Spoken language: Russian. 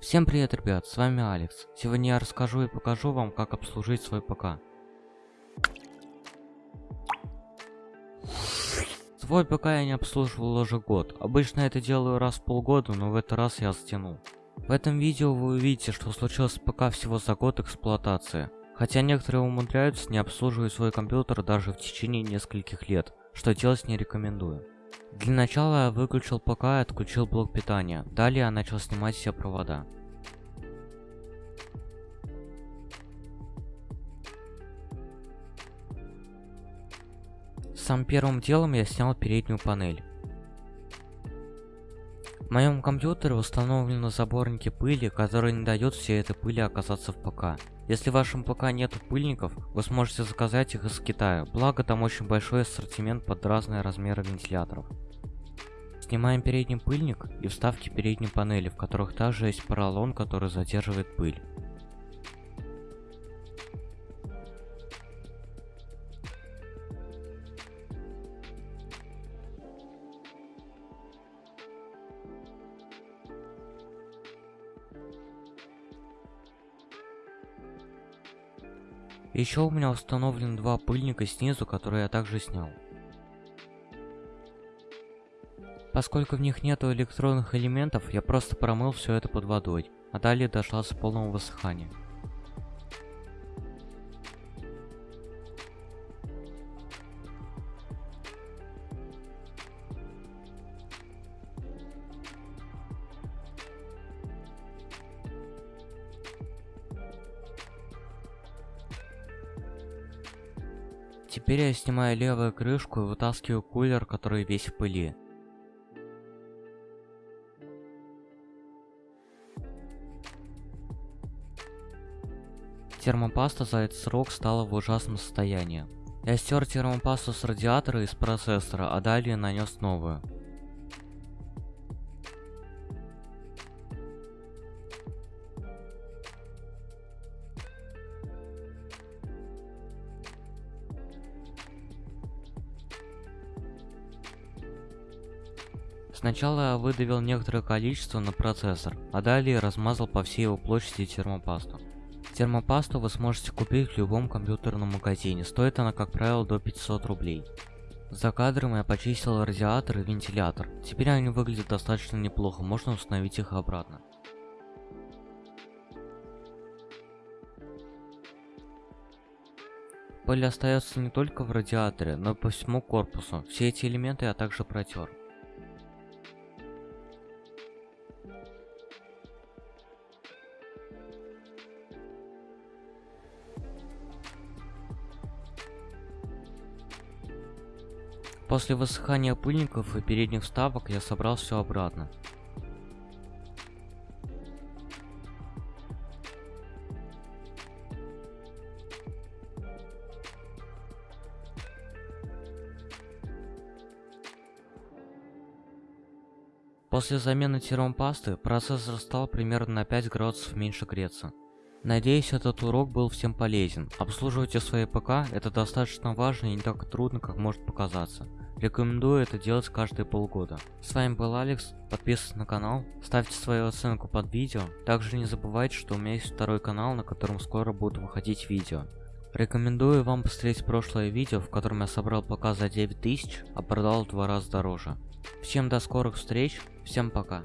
Всем привет, ребят, с вами Алекс. Сегодня я расскажу и покажу вам, как обслужить свой ПК. Свой ПК я не обслуживал уже год. Обычно это делаю раз в полгода, но в этот раз я затянул. В этом видео вы увидите, что случилось с ПК всего за год эксплуатации. Хотя некоторые умудряются не обслуживать свой компьютер даже в течение нескольких лет, что делать не рекомендую. Для начала я выключил ПК и отключил блок питания. Далее я начал снимать все провода. Сам первым делом я снял переднюю панель. В моем компьютере установлены заборники пыли, которые не дают всей этой пыли оказаться в ПК. Если в вашем ПК нет пыльников, вы сможете заказать их из Китая, благо там очень большой ассортимент под разные размеры вентиляторов. Снимаем передний пыльник и вставки передней панели, в которых также есть поролон, который задерживает пыль. Еще у меня установлены два пыльника снизу, которые я также снял. Поскольку в них нету электронных элементов, я просто промыл все это под водой, а далее дождался полного высыхания. Теперь я снимаю левую крышку и вытаскиваю кулер, который весь в пыли. Термопаста за этот срок стала в ужасном состоянии. Я стер термопасту с радиатора и с процессора, а далее нанес новую. Сначала выдавил некоторое количество на процессор, а далее размазал по всей его площади термопасту. Термопасту вы сможете купить в любом компьютерном магазине, стоит она как правило до 500 рублей. За кадром я почистил радиатор и вентилятор, теперь они выглядят достаточно неплохо, можно установить их обратно. Пыль остается не только в радиаторе, но и по всему корпусу, все эти элементы я также протер. После высыхания пыльников и передних вставок я собрал все обратно. После замены термопасты процессор стал примерно на 5 градусов меньше греться. Надеюсь, этот урок был всем полезен. Обслуживайте свои ПК, это достаточно важно и не так трудно, как может показаться. Рекомендую это делать каждые полгода. С вами был Алекс, подписывайтесь на канал, ставьте свою оценку под видео. Также не забывайте, что у меня есть второй канал, на котором скоро будут выходить видео. Рекомендую вам посмотреть прошлое видео, в котором я собрал ПК за 9000, а продал в два раза дороже. Всем до скорых встреч, всем пока.